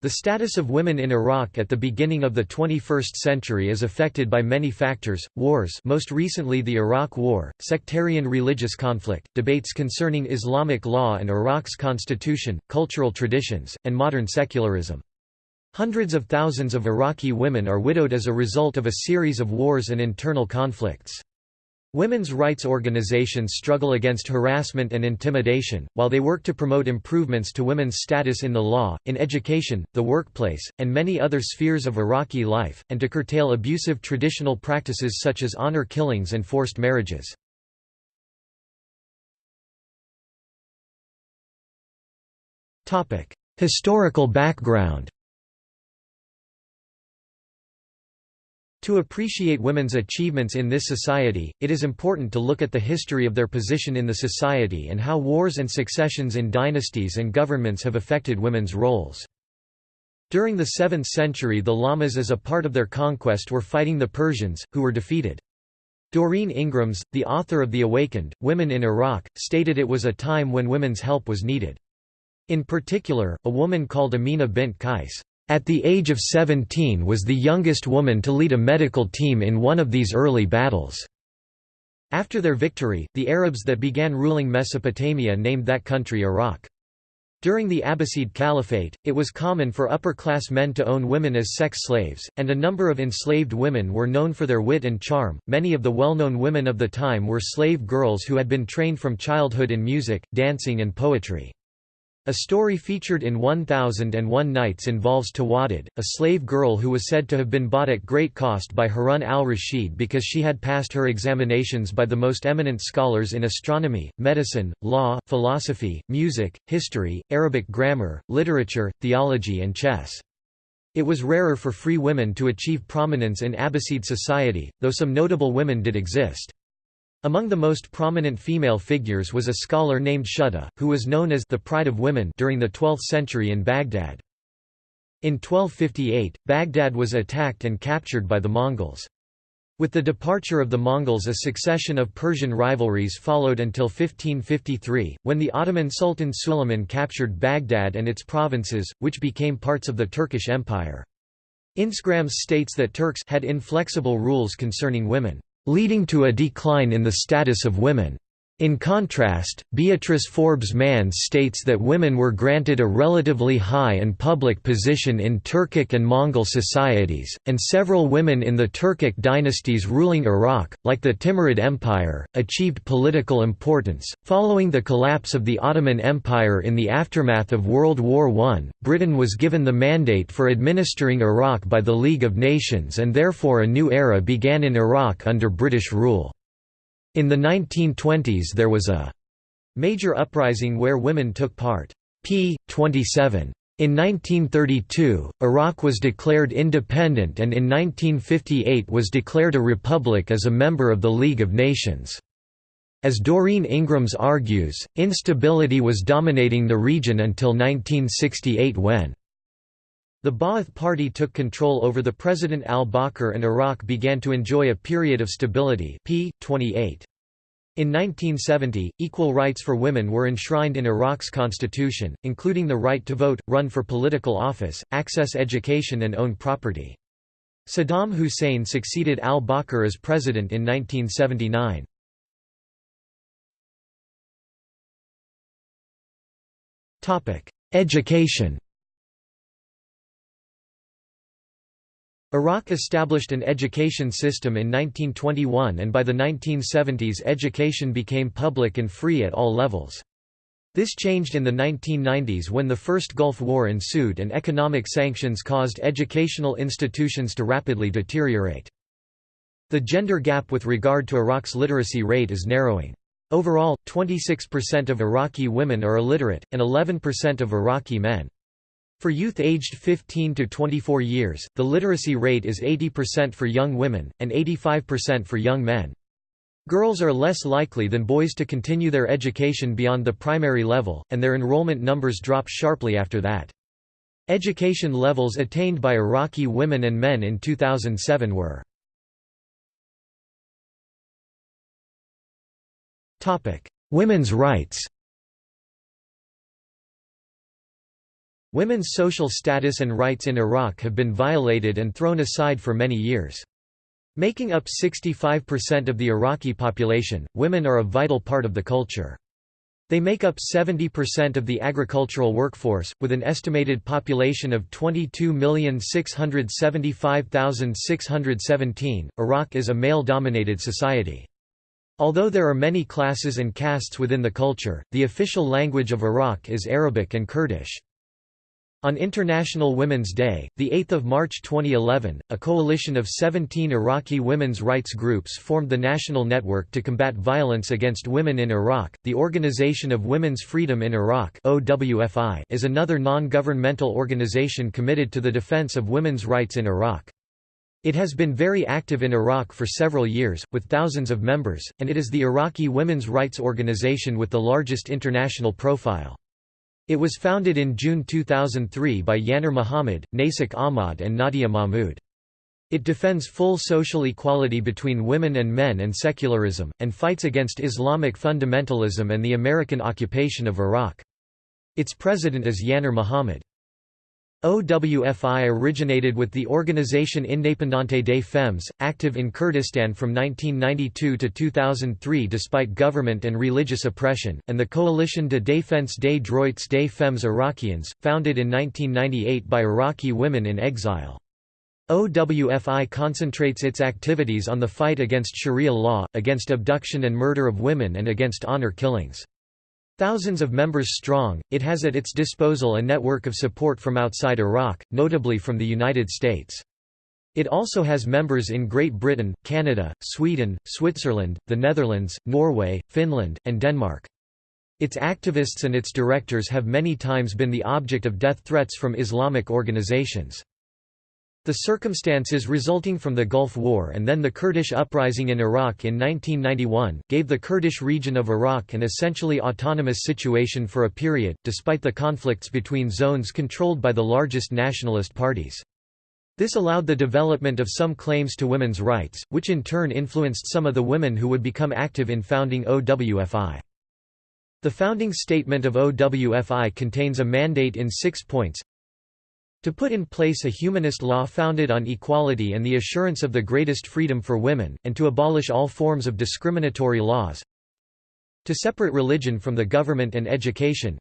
The status of women in Iraq at the beginning of the 21st century is affected by many factors, wars most recently the Iraq War, sectarian religious conflict, debates concerning Islamic law and Iraq's constitution, cultural traditions, and modern secularism. Hundreds of thousands of Iraqi women are widowed as a result of a series of wars and internal conflicts. Women's rights organizations struggle against harassment and intimidation, while they work to promote improvements to women's status in the law, in education, the workplace, and many other spheres of Iraqi life, and to curtail abusive traditional practices such as honor killings and forced marriages. Historical background To appreciate women's achievements in this society, it is important to look at the history of their position in the society and how wars and successions in dynasties and governments have affected women's roles. During the 7th century the Lamas as a part of their conquest were fighting the Persians, who were defeated. Doreen Ingrams, the author of The Awakened, Women in Iraq, stated it was a time when women's help was needed. In particular, a woman called Amina bint Qais at the age of 17 was the youngest woman to lead a medical team in one of these early battles. After their victory, the Arabs that began ruling Mesopotamia named that country Iraq. During the Abbasid Caliphate, it was common for upper-class men to own women as sex slaves, and a number of enslaved women were known for their wit and charm. Many of the well-known women of the time were slave girls who had been trained from childhood in music, dancing and poetry. A story featured in 1001 Nights involves Tawadid, a slave girl who was said to have been bought at great cost by Harun al-Rashid because she had passed her examinations by the most eminent scholars in astronomy, medicine, law, philosophy, music, history, Arabic grammar, literature, theology and chess. It was rarer for free women to achieve prominence in Abbasid society, though some notable women did exist. Among the most prominent female figures was a scholar named Shuhda, who was known as the Pride of Women during the 12th century in Baghdad. In 1258, Baghdad was attacked and captured by the Mongols. With the departure of the Mongols a succession of Persian rivalries followed until 1553, when the Ottoman Sultan Suleiman captured Baghdad and its provinces, which became parts of the Turkish Empire. Ingrams states that Turks had inflexible rules concerning women leading to a decline in the status of women. In contrast, Beatrice Forbes Manz states that women were granted a relatively high and public position in Turkic and Mongol societies, and several women in the Turkic dynasties ruling Iraq, like the Timurid Empire, achieved political importance. Following the collapse of the Ottoman Empire in the aftermath of World War I, Britain was given the mandate for administering Iraq by the League of Nations and therefore a new era began in Iraq under British rule. In the 1920s there was a major uprising where women took part. p. 27. In 1932, Iraq was declared independent and in 1958 was declared a republic as a member of the League of Nations. As Doreen Ingrams argues, instability was dominating the region until 1968 when the Ba'ath Party took control over the President al-Bakr and Iraq began to enjoy a period of stability p. 28. In 1970, equal rights for women were enshrined in Iraq's constitution, including the right to vote, run for political office, access education and own property. Saddam Hussein succeeded al-Bakr as president in 1979. Education Iraq established an education system in 1921 and by the 1970s education became public and free at all levels. This changed in the 1990s when the First Gulf War ensued and economic sanctions caused educational institutions to rapidly deteriorate. The gender gap with regard to Iraq's literacy rate is narrowing. Overall, 26% of Iraqi women are illiterate, and 11% of Iraqi men. For youth aged 15 to 24 years, the literacy rate is 80% for young women, and 85% for young men. Girls are less likely than boys to continue their education beyond the primary level, and their enrollment numbers drop sharply after that. Education levels attained by Iraqi women and men in 2007 were Women's rights Women's social status and rights in Iraq have been violated and thrown aside for many years. Making up 65% of the Iraqi population, women are a vital part of the culture. They make up 70% of the agricultural workforce, with an estimated population of 22,675,617. Iraq is a male dominated society. Although there are many classes and castes within the culture, the official language of Iraq is Arabic and Kurdish. On International Women's Day, 8 March 2011, a coalition of 17 Iraqi women's rights groups formed the National Network to Combat Violence Against Women in Iraq. The Organization of Women's Freedom in Iraq is another non-governmental organization committed to the defense of women's rights in Iraq. It has been very active in Iraq for several years, with thousands of members, and it is the Iraqi women's rights organization with the largest international profile. It was founded in June 2003 by Yanar Muhammad, Nasik Ahmad and Nadia Mahmoud. It defends full social equality between women and men and secularism, and fights against Islamic fundamentalism and the American occupation of Iraq. Its president is Yanar Muhammad. OWFI originated with the Organisation Indépendante des Femmes, active in Kurdistan from 1992 to 2003 despite government and religious oppression, and the Coalition de défense des droits des femmes irakiennes, founded in 1998 by Iraqi women in exile. OWFI concentrates its activities on the fight against Sharia law, against abduction and murder of women and against honor killings. Thousands of members strong, it has at its disposal a network of support from outside Iraq, notably from the United States. It also has members in Great Britain, Canada, Sweden, Switzerland, the Netherlands, Norway, Finland, and Denmark. Its activists and its directors have many times been the object of death threats from Islamic organizations. The circumstances resulting from the Gulf War and then the Kurdish uprising in Iraq in 1991, gave the Kurdish region of Iraq an essentially autonomous situation for a period, despite the conflicts between zones controlled by the largest nationalist parties. This allowed the development of some claims to women's rights, which in turn influenced some of the women who would become active in founding OWFI. The founding statement of OWFI contains a mandate in six points to put in place a humanist law founded on equality and the assurance of the greatest freedom for women, and to abolish all forms of discriminatory laws. To separate religion from the government and education.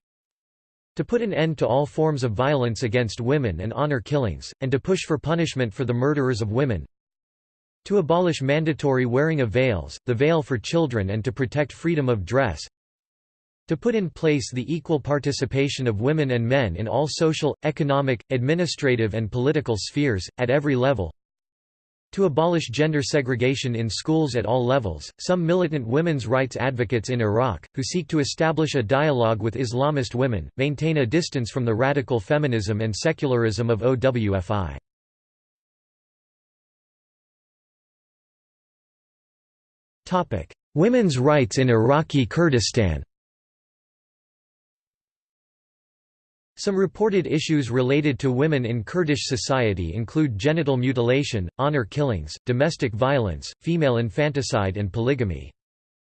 To put an end to all forms of violence against women and honor killings, and to push for punishment for the murderers of women. To abolish mandatory wearing of veils, the veil for children and to protect freedom of dress, to put in place the equal participation of women and men in all social, economic, administrative and political spheres, at every level. To abolish gender segregation in schools at all levels, some militant women's rights advocates in Iraq, who seek to establish a dialogue with Islamist women, maintain a distance from the radical feminism and secularism of OWFI. Women's rights in Iraqi Kurdistan Some reported issues related to women in Kurdish society include genital mutilation, honor killings, domestic violence, female infanticide and polygamy.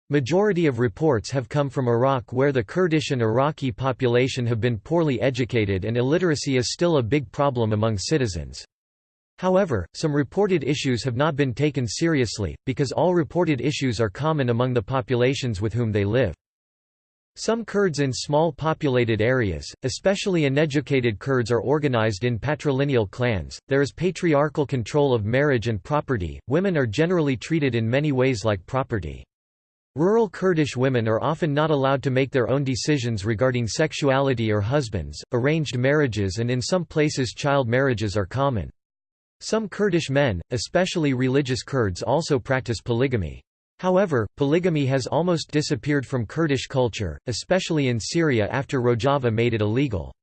Majority of reports have come from Iraq where the Kurdish and Iraqi population have been poorly educated and illiteracy is still a big problem among citizens. However, some reported issues have not been taken seriously, because all reported issues are common among the populations with whom they live. Some Kurds in small populated areas, especially uneducated Kurds are organized in patrilineal clans, there is patriarchal control of marriage and property, women are generally treated in many ways like property. Rural Kurdish women are often not allowed to make their own decisions regarding sexuality or husbands, arranged marriages and in some places child marriages are common. Some Kurdish men, especially religious Kurds also practice polygamy. However, polygamy has almost disappeared from Kurdish culture, especially in Syria after Rojava made it illegal.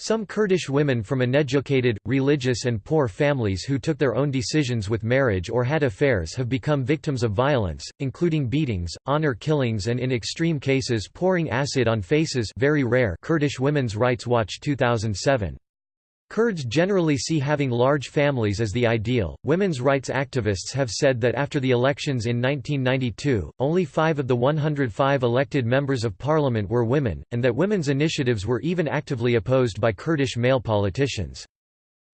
Some Kurdish women from uneducated, religious and poor families who took their own decisions with marriage or had affairs have become victims of violence, including beatings, honor killings and in extreme cases pouring acid on faces very rare Kurdish Women's Rights Watch 2007. Kurds generally see having large families as the ideal. Women's rights activists have said that after the elections in 1992, only five of the 105 elected members of parliament were women, and that women's initiatives were even actively opposed by Kurdish male politicians.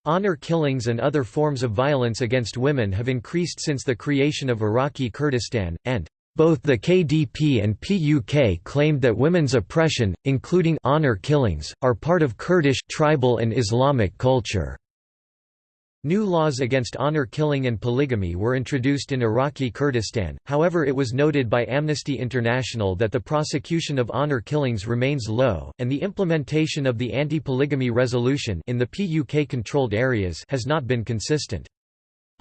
Honor killings and other forms of violence against women have increased since the creation of Iraqi Kurdistan, and both the KDP and PUK claimed that women's oppression, including honor killings, are part of Kurdish tribal and Islamic culture. New laws against honor killing and polygamy were introduced in Iraqi Kurdistan, however it was noted by Amnesty International that the prosecution of honor killings remains low, and the implementation of the anti-polygamy resolution in the PUK-controlled areas has not been consistent.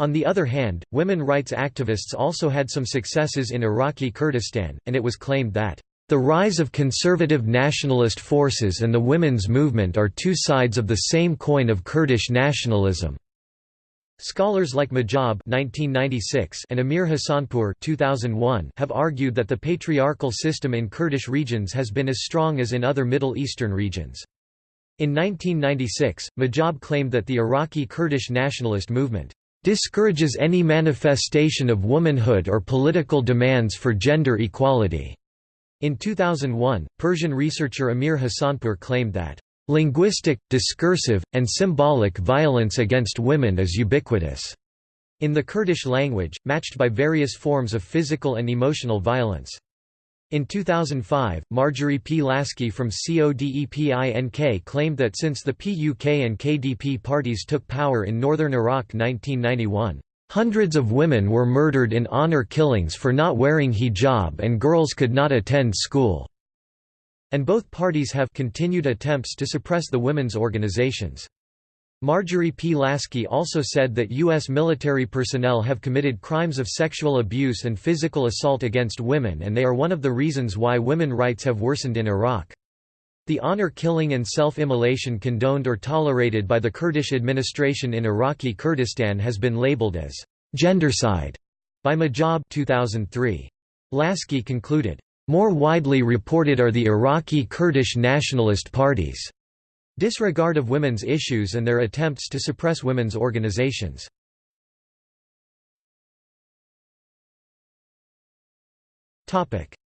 On the other hand, women rights activists also had some successes in Iraqi Kurdistan, and it was claimed that, "...the rise of conservative nationalist forces and the women's movement are two sides of the same coin of Kurdish nationalism." Scholars like Mojab and Amir Hassanpour 2001 have argued that the patriarchal system in Kurdish regions has been as strong as in other Middle Eastern regions. In 1996, Mojab claimed that the Iraqi Kurdish nationalist movement discourages any manifestation of womanhood or political demands for gender equality. In 2001, Persian researcher Amir Hassanpour claimed that linguistic, discursive, and symbolic violence against women is ubiquitous in the Kurdish language, matched by various forms of physical and emotional violence. In 2005, Marjorie P. Lasky from CODEPINK claimed that since the PUK and KDP parties took power in northern Iraq 1991, Hundreds of women were murdered in honor killings for not wearing hijab and girls could not attend school." And both parties have continued attempts to suppress the women's organizations. Marjorie P. Lasky also said that U.S. military personnel have committed crimes of sexual abuse and physical assault against women and they are one of the reasons why women rights have worsened in Iraq. The honor killing and self-immolation condoned or tolerated by the Kurdish administration in Iraqi Kurdistan has been labeled as gendercide by Mojab 2003. Lasky concluded, "...more widely reported are the Iraqi Kurdish nationalist parties." Disregard of women's issues and their attempts to suppress women's organizations.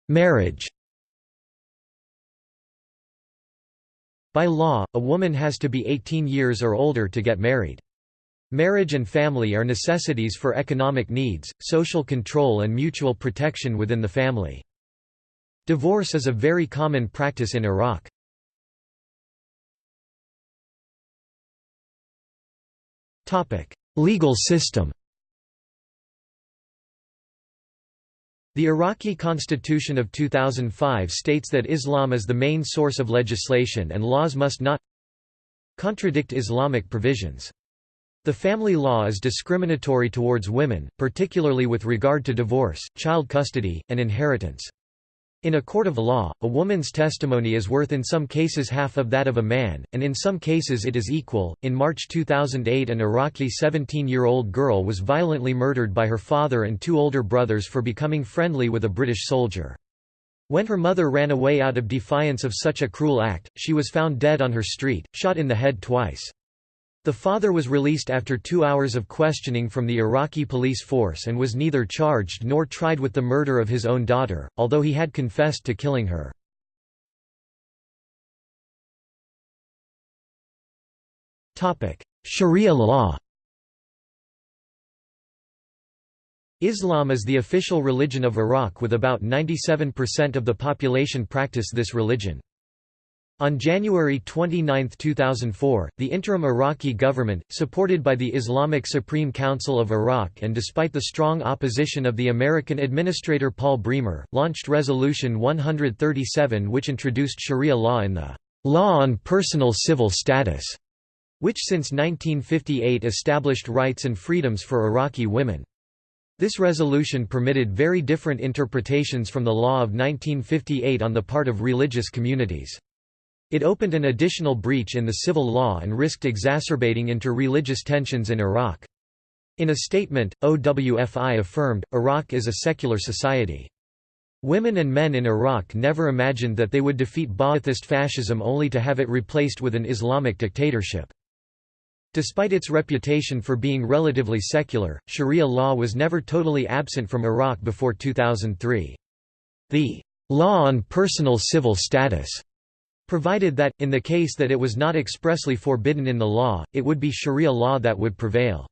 Marriage By law, a woman has to be 18 years or older to get married. Marriage and family are necessities for economic needs, social control and mutual protection within the family. Divorce is a very common practice in Iraq. Legal system The Iraqi constitution of 2005 states that Islam is the main source of legislation and laws must not contradict Islamic provisions. The family law is discriminatory towards women, particularly with regard to divorce, child custody, and inheritance. In a court of law, a woman's testimony is worth in some cases half of that of a man, and in some cases it is equal. In March 2008, an Iraqi 17 year old girl was violently murdered by her father and two older brothers for becoming friendly with a British soldier. When her mother ran away out of defiance of such a cruel act, she was found dead on her street, shot in the head twice. The father was released after two hours of questioning from the Iraqi police force and was neither charged nor tried with the murder of his own daughter, although he had confessed to killing her. Sharia law Islam is the official religion of Iraq with about 97% of the population practice this religion. On January 29, 2004, the interim Iraqi government, supported by the Islamic Supreme Council of Iraq and despite the strong opposition of the American administrator Paul Bremer, launched Resolution 137 which introduced Sharia law in the Law on Personal Civil Status, which since 1958 established rights and freedoms for Iraqi women. This resolution permitted very different interpretations from the law of 1958 on the part of religious communities. It opened an additional breach in the civil law and risked exacerbating inter-religious tensions in Iraq. In a statement, OWFI affirmed, Iraq is a secular society. Women and men in Iraq never imagined that they would defeat Ba'athist fascism only to have it replaced with an Islamic dictatorship. Despite its reputation for being relatively secular, Sharia law was never totally absent from Iraq before 2003. The law on personal civil status provided that, in the case that it was not expressly forbidden in the law, it would be Sharia law that would prevail.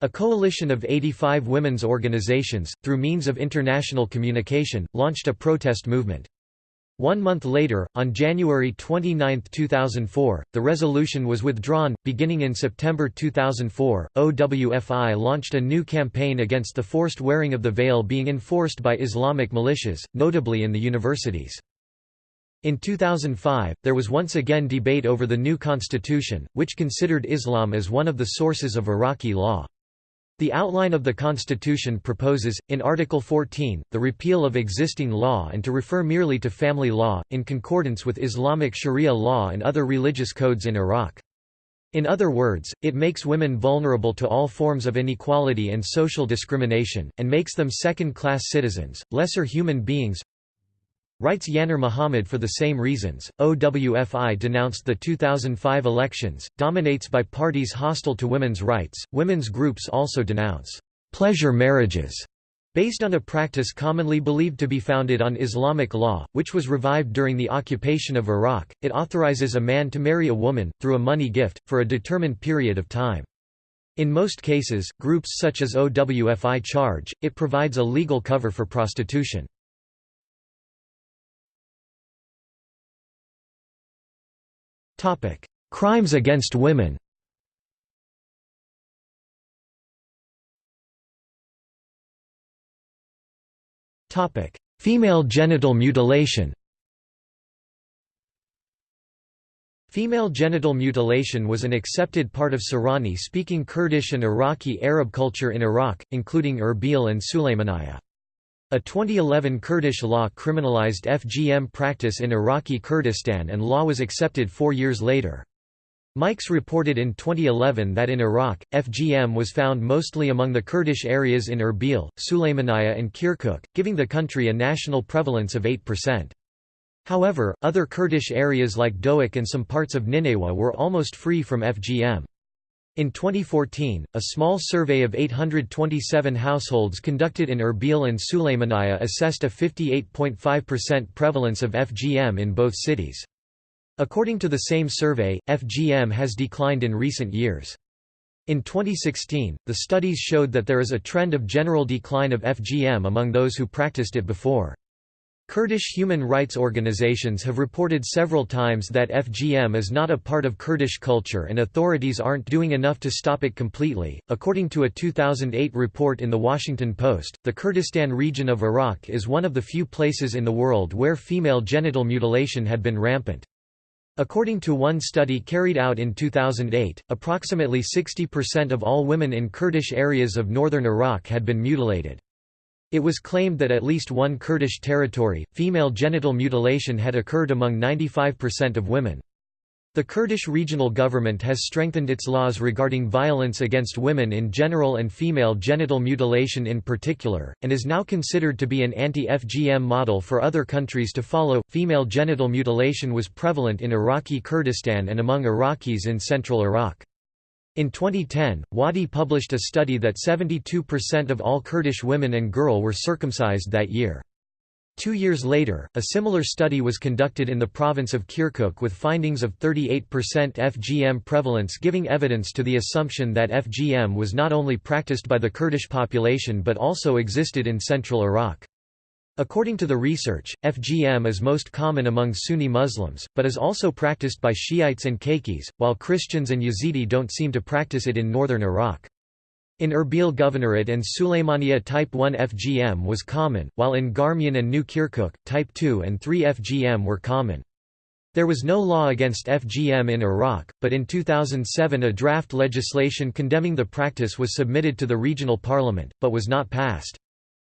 A coalition of 85 women's organizations, through means of international communication, launched a protest movement. One month later, on January 29, 2004, the resolution was withdrawn. Beginning in September 2004, OWFI launched a new campaign against the forced wearing of the veil being enforced by Islamic militias, notably in the universities. In 2005, there was once again debate over the new constitution, which considered Islam as one of the sources of Iraqi law. The outline of the Constitution proposes, in Article 14, the repeal of existing law and to refer merely to family law, in concordance with Islamic Sharia law and other religious codes in Iraq. In other words, it makes women vulnerable to all forms of inequality and social discrimination, and makes them second-class citizens, lesser human beings, Writes Yanar Muhammad for the same reasons. OWFI denounced the 2005 elections, dominates by parties hostile to women's rights. Women's groups also denounce pleasure marriages based on a practice commonly believed to be founded on Islamic law, which was revived during the occupation of Iraq. It authorizes a man to marry a woman, through a money gift, for a determined period of time. In most cases, groups such as OWFI charge, it provides a legal cover for prostitution. Topic: Crimes against women. Topic: Female genital mutilation. Female genital mutilation was an accepted part of Sorani-speaking Kurdish and Iraqi Arab culture in Iraq, including Erbil and Sulaymaniyah. A 2011 Kurdish law criminalized FGM practice in Iraqi Kurdistan and law was accepted four years later. Mikes reported in 2011 that in Iraq, FGM was found mostly among the Kurdish areas in Erbil, Sulaymaniyah and Kirkuk, giving the country a national prevalence of 8%. However, other Kurdish areas like Dohuk and some parts of Nineveh were almost free from FGM. In 2014, a small survey of 827 households conducted in Erbil and Sulaymaniyah assessed a 58.5% prevalence of FGM in both cities. According to the same survey, FGM has declined in recent years. In 2016, the studies showed that there is a trend of general decline of FGM among those who practiced it before. Kurdish human rights organizations have reported several times that FGM is not a part of Kurdish culture and authorities aren't doing enough to stop it completely. According to a 2008 report in The Washington Post, the Kurdistan region of Iraq is one of the few places in the world where female genital mutilation had been rampant. According to one study carried out in 2008, approximately 60% of all women in Kurdish areas of northern Iraq had been mutilated. It was claimed that at least one Kurdish territory, female genital mutilation had occurred among 95% of women. The Kurdish regional government has strengthened its laws regarding violence against women in general and female genital mutilation in particular, and is now considered to be an anti FGM model for other countries to follow. Female genital mutilation was prevalent in Iraqi Kurdistan and among Iraqis in central Iraq. In 2010, Wadi published a study that 72% of all Kurdish women and girl were circumcised that year. Two years later, a similar study was conducted in the province of Kirkuk with findings of 38% FGM prevalence giving evidence to the assumption that FGM was not only practiced by the Kurdish population but also existed in central Iraq. According to the research, FGM is most common among Sunni Muslims, but is also practiced by Shiites and Kakis, while Christians and Yazidi don't seem to practice it in northern Iraq. In Erbil Governorate and Sulaymaniyah type 1 FGM was common, while in Garmian and New Kirkuk, type 2 and 3 FGM were common. There was no law against FGM in Iraq, but in 2007 a draft legislation condemning the practice was submitted to the regional parliament, but was not passed.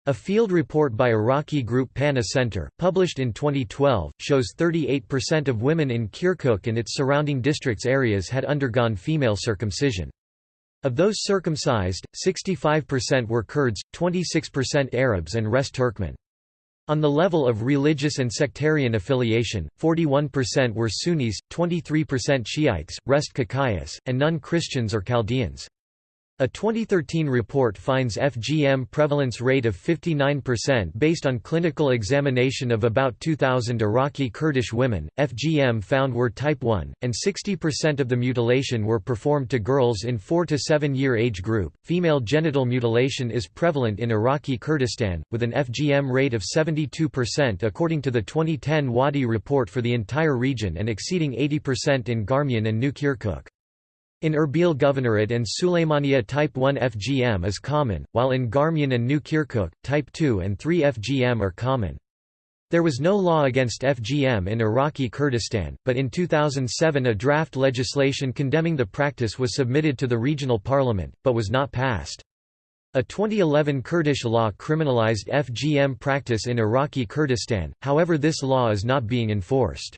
A field report by Iraqi group Pana Center, published in 2012, shows 38% of women in Kirkuk and its surrounding districts areas had undergone female circumcision. Of those circumcised, 65% were Kurds, 26% Arabs and rest Turkmen. On the level of religious and sectarian affiliation, 41% were Sunnis, 23% Shiites, rest Kakayas, and none Christians or Chaldeans. A 2013 report finds FGM prevalence rate of 59% based on clinical examination of about 2,000 Iraqi Kurdish women. FGM found were type 1, and 60% of the mutilation were performed to girls in 4 to 7 year age group. Female genital mutilation is prevalent in Iraqi Kurdistan, with an FGM rate of 72% according to the 2010 Wadi report for the entire region and exceeding 80% in Garmian and New Kirkuk. In Erbil Governorate and Suleymaniye type 1 FGM is common, while in Garmian and New Kirkuk, type 2 and 3 FGM are common. There was no law against FGM in Iraqi Kurdistan, but in 2007 a draft legislation condemning the practice was submitted to the regional parliament, but was not passed. A 2011 Kurdish law criminalized FGM practice in Iraqi Kurdistan, however this law is not being enforced.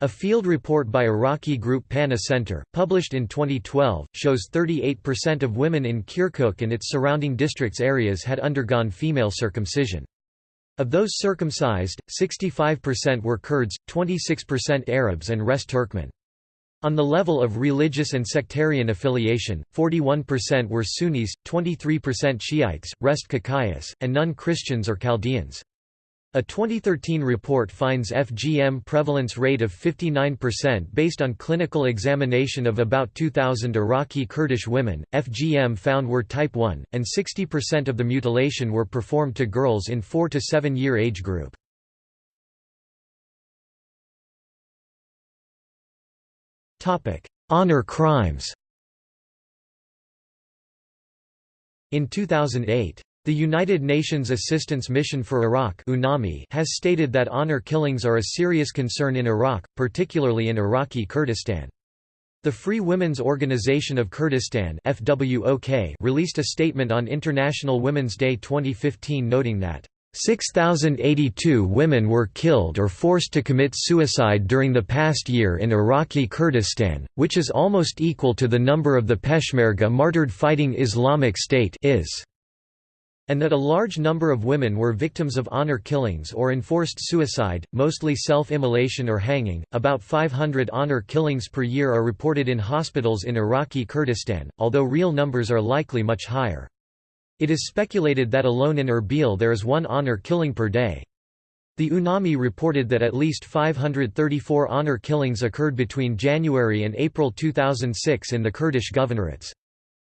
A field report by Iraqi group Pana Center, published in 2012, shows 38% of women in Kirkuk and its surrounding districts areas had undergone female circumcision. Of those circumcised, 65% were Kurds, 26% Arabs and rest Turkmen. On the level of religious and sectarian affiliation, 41% were Sunnis, 23% Shiites, rest Kakayas, and none Christians or Chaldeans. A 2013 report finds FGM prevalence rate of 59% based on clinical examination of about 2,000 Iraqi Kurdish women. FGM found were type 1, and 60% of the mutilation were performed to girls in 4 to 7 year age group. Honor crimes In 2008 the United Nations Assistance Mission for Iraq UNAMI has stated that honor killings are a serious concern in Iraq, particularly in Iraqi Kurdistan. The Free Women's Organization of Kurdistan FWOK released a statement on International Women's Day 2015 noting that 6,082 women were killed or forced to commit suicide during the past year in Iraqi Kurdistan, which is almost equal to the number of the Peshmerga martyred fighting Islamic State is and that a large number of women were victims of honor killings or enforced suicide, mostly self-immolation or hanging. About 500 honor killings per year are reported in hospitals in Iraqi Kurdistan, although real numbers are likely much higher. It is speculated that alone in Erbil there is one honor killing per day. The UNAMI reported that at least 534 honor killings occurred between January and April 2006 in the Kurdish governorates.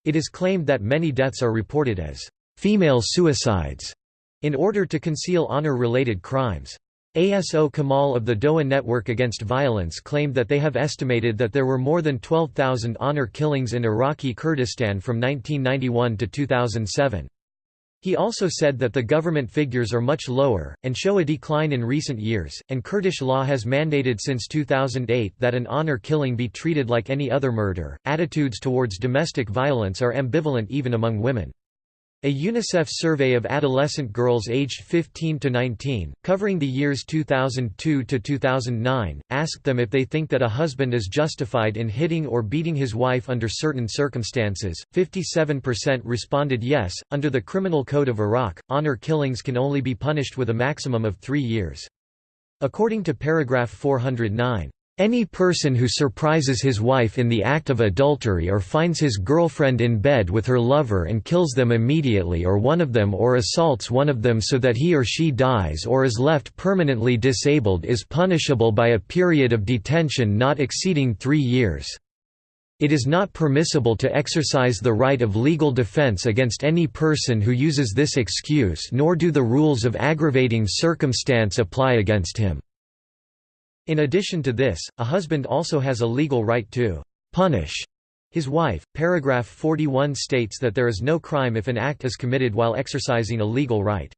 It is claimed that many deaths are reported as female suicides in order to conceal honor-related crimes. ASO Kamal of the Doaa Network Against Violence claimed that they have estimated that there were more than 12,000 honor killings in Iraqi Kurdistan from 1991 to 2007. He also said that the government figures are much lower, and show a decline in recent years, and Kurdish law has mandated since 2008 that an honor killing be treated like any other murder. Attitudes towards domestic violence are ambivalent even among women. A UNICEF survey of adolescent girls aged 15 to 19, covering the years 2002 to 2009, asked them if they think that a husband is justified in hitting or beating his wife under certain circumstances. 57% responded yes. Under the Criminal Code of Iraq, honor killings can only be punished with a maximum of 3 years. According to paragraph 409, any person who surprises his wife in the act of adultery or finds his girlfriend in bed with her lover and kills them immediately or one of them or assaults one of them so that he or she dies or is left permanently disabled is punishable by a period of detention not exceeding three years. It is not permissible to exercise the right of legal defense against any person who uses this excuse nor do the rules of aggravating circumstance apply against him. In addition to this, a husband also has a legal right to punish his wife. Paragraph 41 states that there is no crime if an act is committed while exercising a legal right.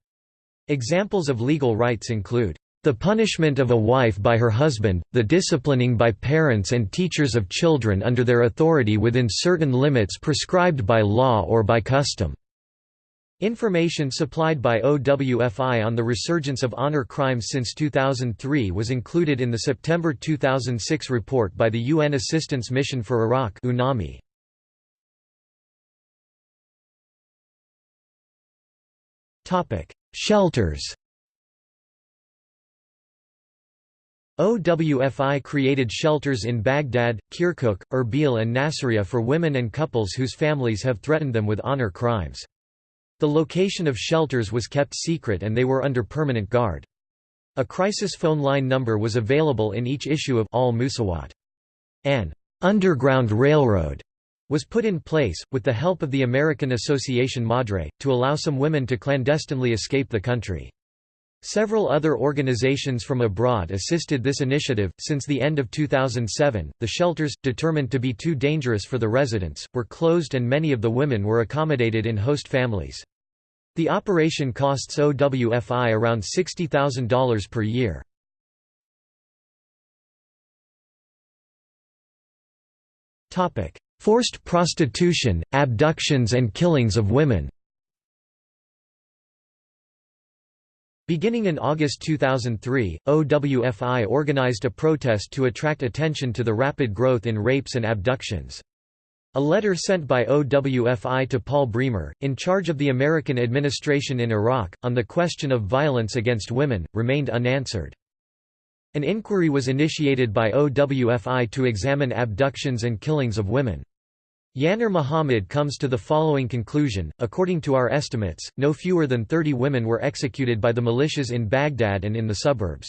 Examples of legal rights include the punishment of a wife by her husband, the disciplining by parents and teachers of children under their authority within certain limits prescribed by law or by custom. Information supplied by OWFI on the resurgence of honor crimes since 2003 was included in the September 2006 report by the UN Assistance Mission for Iraq UNAMI. Topic: Shelters OWFI created shelters in Baghdad, Kirkuk, Erbil and Nasiriyah for women and couples whose families have threatened them with honor crimes. The location of shelters was kept secret and they were under permanent guard. A crisis phone line number was available in each issue of Al Musawat. An underground railroad was put in place, with the help of the American Association Madre, to allow some women to clandestinely escape the country. Several other organizations from abroad assisted this initiative. Since the end of 2007, the shelters, determined to be too dangerous for the residents, were closed and many of the women were accommodated in host families. The operation costs OWFI around $60,000 per year. Forced prostitution, abductions and killings of women Beginning in August 2003, OWFI organized a protest to attract attention to the rapid growth in rapes and abductions. A letter sent by OWFI to Paul Bremer, in charge of the American administration in Iraq, on the question of violence against women, remained unanswered. An inquiry was initiated by OWFI to examine abductions and killings of women. Yanar Muhammad comes to the following conclusion, according to our estimates, no fewer than 30 women were executed by the militias in Baghdad and in the suburbs.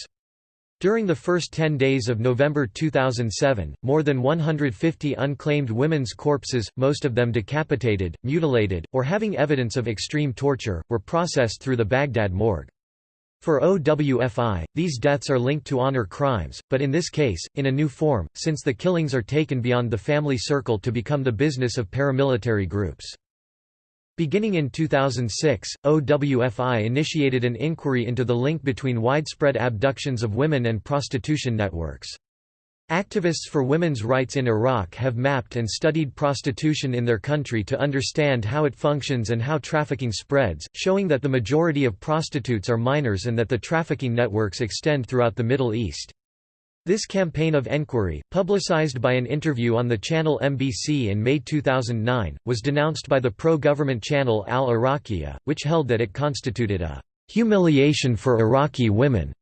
During the first 10 days of November 2007, more than 150 unclaimed women's corpses, most of them decapitated, mutilated, or having evidence of extreme torture, were processed through the Baghdad morgue. For OWFI, these deaths are linked to honor crimes, but in this case, in a new form, since the killings are taken beyond the family circle to become the business of paramilitary groups. Beginning in 2006, OWFI initiated an inquiry into the link between widespread abductions of women and prostitution networks. Activists for women's rights in Iraq have mapped and studied prostitution in their country to understand how it functions and how trafficking spreads, showing that the majority of prostitutes are minors and that the trafficking networks extend throughout the Middle East. This campaign of enquiry, publicized by an interview on the channel MBC in May 2009, was denounced by the pro-government channel Al Iraqiyya, which held that it constituted a humiliation for Iraqi women.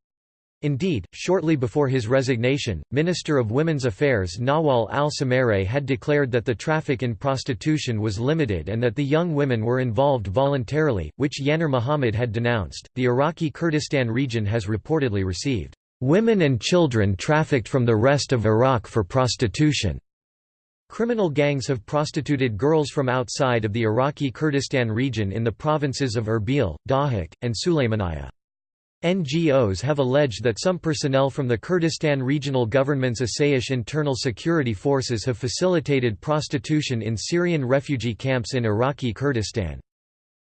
Indeed, shortly before his resignation, Minister of Women's Affairs Nawal al-Samarrai had declared that the traffic in prostitution was limited and that the young women were involved voluntarily, which Yanar Muhammad had denounced. The Iraqi Kurdistan region has reportedly received Women and children trafficked from the rest of Iraq for prostitution. Criminal gangs have prostituted girls from outside of the Iraqi Kurdistan region in the provinces of Erbil, Dohuk, and Sulaymaniyah. NGOs have alleged that some personnel from the Kurdistan Regional Government's Asayish internal security forces have facilitated prostitution in Syrian refugee camps in Iraqi Kurdistan.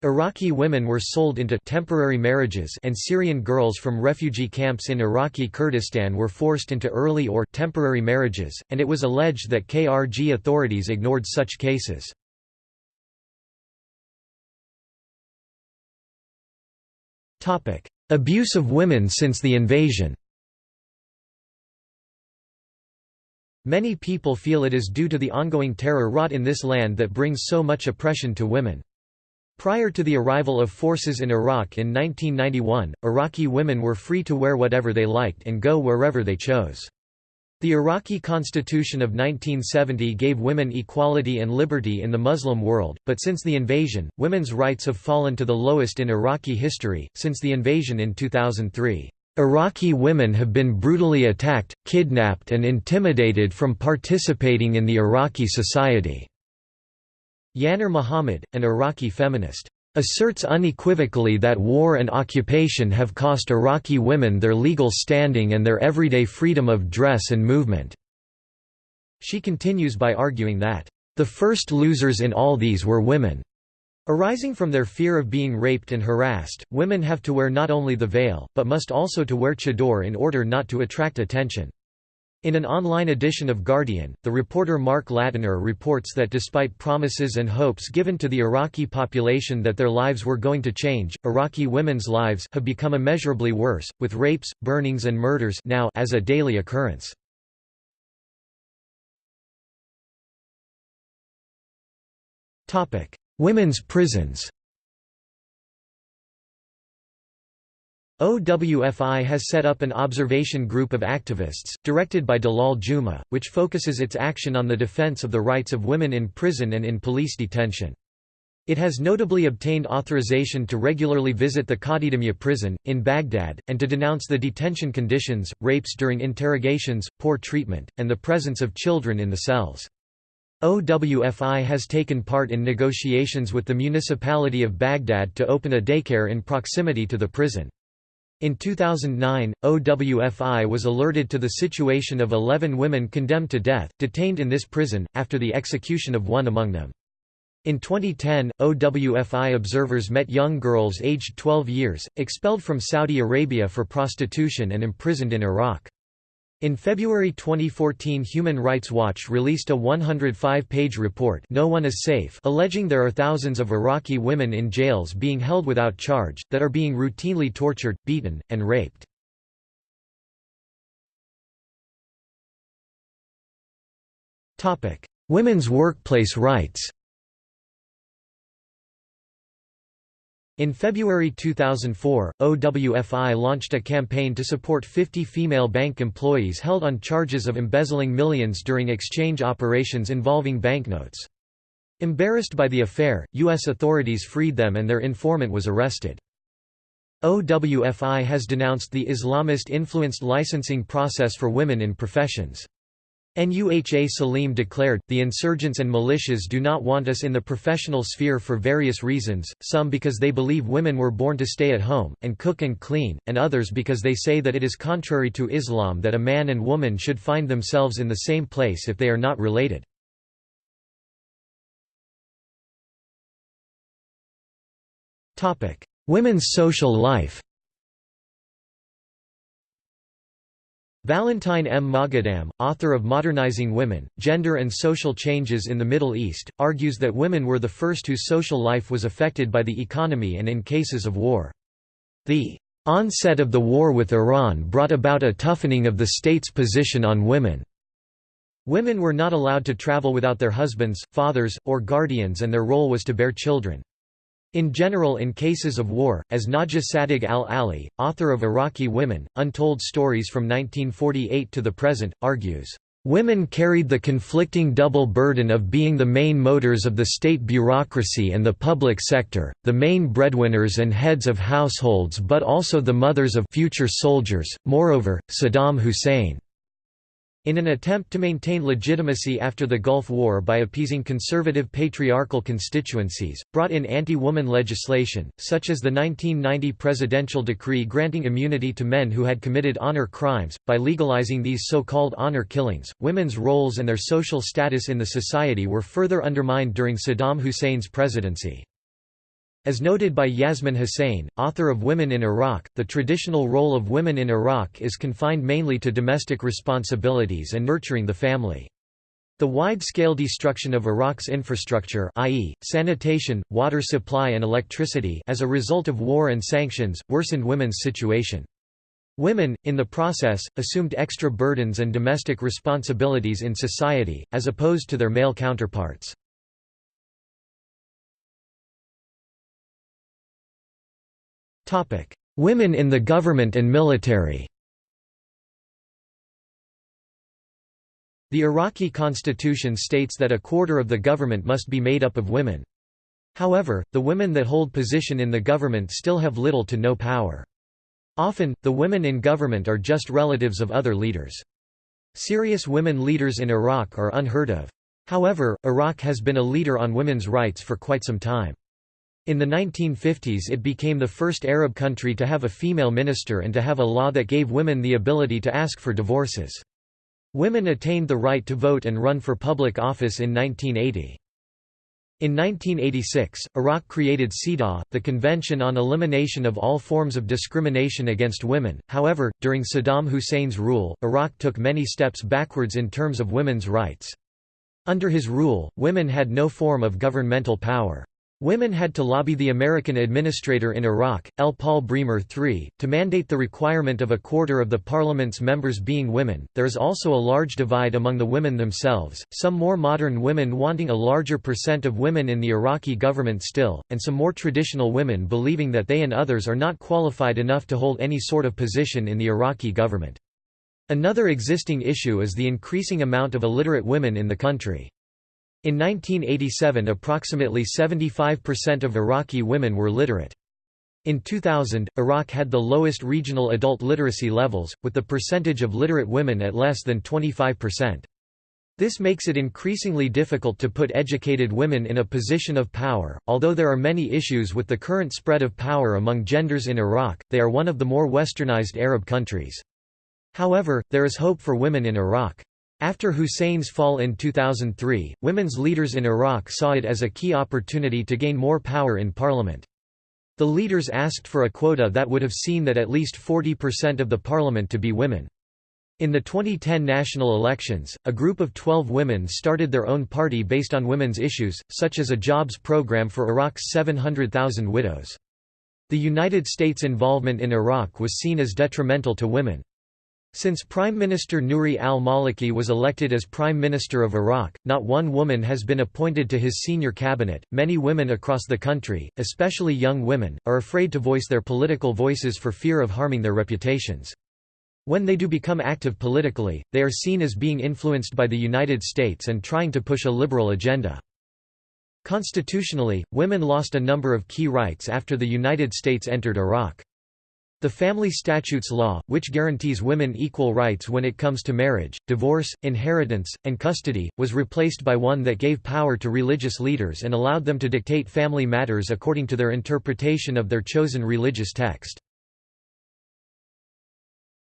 Iraqi women were sold into temporary marriages and Syrian girls from refugee camps in Iraqi Kurdistan were forced into early or temporary marriages, and it was alleged that KRG authorities ignored such cases. Abuse of women since the invasion Many people feel it is due to the ongoing terror wrought in this land that brings so much oppression to women. Prior to the arrival of forces in Iraq in 1991, Iraqi women were free to wear whatever they liked and go wherever they chose. The Iraqi constitution of 1970 gave women equality and liberty in the Muslim world, but since the invasion, women's rights have fallen to the lowest in Iraqi history, since the invasion in 2003. Iraqi women have been brutally attacked, kidnapped and intimidated from participating in the Iraqi society. Yanar Muhammad, an Iraqi feminist, asserts unequivocally that war and occupation have cost Iraqi women their legal standing and their everyday freedom of dress and movement. She continues by arguing that, "...the first losers in all these were women." Arising from their fear of being raped and harassed, women have to wear not only the veil, but must also to wear chador in order not to attract attention. In an online edition of Guardian, the reporter Mark Lattimer reports that despite promises and hopes given to the Iraqi population that their lives were going to change, Iraqi women's lives have become immeasurably worse, with rapes, burnings and murders now as a daily occurrence. Women's prisons OWFI has set up an observation group of activists, directed by Dalal Juma, which focuses its action on the defense of the rights of women in prison and in police detention. It has notably obtained authorization to regularly visit the Qadidamiya prison, in Baghdad, and to denounce the detention conditions, rapes during interrogations, poor treatment, and the presence of children in the cells. OWFI has taken part in negotiations with the municipality of Baghdad to open a daycare in proximity to the prison. In 2009, OWFI was alerted to the situation of 11 women condemned to death, detained in this prison, after the execution of one among them. In 2010, OWFI observers met young girls aged 12 years, expelled from Saudi Arabia for prostitution and imprisoned in Iraq. In February 2014 Human Rights Watch released a 105-page report no one is safe alleging there are thousands of Iraqi women in jails being held without charge, that are being routinely tortured, beaten, and raped. Women's workplace rights In February 2004, OWFI launched a campaign to support 50 female bank employees held on charges of embezzling millions during exchange operations involving banknotes. Embarrassed by the affair, U.S. authorities freed them and their informant was arrested. OWFI has denounced the Islamist-influenced licensing process for women in professions. NUHA Salim declared, the insurgents and militias do not want us in the professional sphere for various reasons, some because they believe women were born to stay at home, and cook and clean, and others because they say that it is contrary to Islam that a man and woman should find themselves in the same place if they are not related. Women's social life Valentine M. Moghadam, author of Modernizing Women, Gender and Social Changes in the Middle East, argues that women were the first whose social life was affected by the economy and in cases of war. The onset of the war with Iran brought about a toughening of the state's position on women. Women were not allowed to travel without their husbands, fathers, or guardians and their role was to bear children. In general in cases of war, as Najah Sadig al-Ali, author of Iraqi Women, Untold Stories from 1948 to the present, argues, "...women carried the conflicting double burden of being the main motors of the state bureaucracy and the public sector, the main breadwinners and heads of households but also the mothers of future soldiers, moreover, Saddam Hussein." In an attempt to maintain legitimacy after the Gulf War by appeasing conservative patriarchal constituencies, brought in anti-woman legislation, such as the 1990 presidential decree granting immunity to men who had committed honor crimes. By legalizing these so-called honor killings, women's roles and their social status in the society were further undermined during Saddam Hussein's presidency. As noted by Yasmin Hussain, author of Women in Iraq, the traditional role of women in Iraq is confined mainly to domestic responsibilities and nurturing the family. The wide-scale destruction of Iraq's infrastructure i.e., sanitation, water supply and electricity as a result of war and sanctions, worsened women's situation. Women, in the process, assumed extra burdens and domestic responsibilities in society, as opposed to their male counterparts. Women in the government and military The Iraqi constitution states that a quarter of the government must be made up of women. However, the women that hold position in the government still have little to no power. Often, the women in government are just relatives of other leaders. Serious women leaders in Iraq are unheard of. However, Iraq has been a leader on women's rights for quite some time. In the 1950s it became the first Arab country to have a female minister and to have a law that gave women the ability to ask for divorces. Women attained the right to vote and run for public office in 1980. In 1986, Iraq created CEDAW, the Convention on Elimination of All Forms of Discrimination Against Women. However, during Saddam Hussein's rule, Iraq took many steps backwards in terms of women's rights. Under his rule, women had no form of governmental power. Women had to lobby the American administrator in Iraq, L. Paul Bremer III, to mandate the requirement of a quarter of the parliament's members being women. There is also a large divide among the women themselves, some more modern women wanting a larger percent of women in the Iraqi government still, and some more traditional women believing that they and others are not qualified enough to hold any sort of position in the Iraqi government. Another existing issue is the increasing amount of illiterate women in the country. In 1987 approximately 75% of Iraqi women were literate. In 2000, Iraq had the lowest regional adult literacy levels, with the percentage of literate women at less than 25%. This makes it increasingly difficult to put educated women in a position of power. Although there are many issues with the current spread of power among genders in Iraq, they are one of the more westernized Arab countries. However, there is hope for women in Iraq. After Hussein's fall in 2003, women's leaders in Iraq saw it as a key opportunity to gain more power in parliament. The leaders asked for a quota that would have seen that at least 40% of the parliament to be women. In the 2010 national elections, a group of 12 women started their own party based on women's issues, such as a jobs program for Iraq's 700,000 widows. The United States' involvement in Iraq was seen as detrimental to women. Since Prime Minister Nouri al-Maliki was elected as Prime Minister of Iraq, not one woman has been appointed to his senior cabinet. Many women across the country, especially young women, are afraid to voice their political voices for fear of harming their reputations. When they do become active politically, they are seen as being influenced by the United States and trying to push a liberal agenda. Constitutionally, women lost a number of key rights after the United States entered Iraq. The Family Statutes Law, which guarantees women equal rights when it comes to marriage, divorce, inheritance, and custody, was replaced by one that gave power to religious leaders and allowed them to dictate family matters according to their interpretation of their chosen religious text.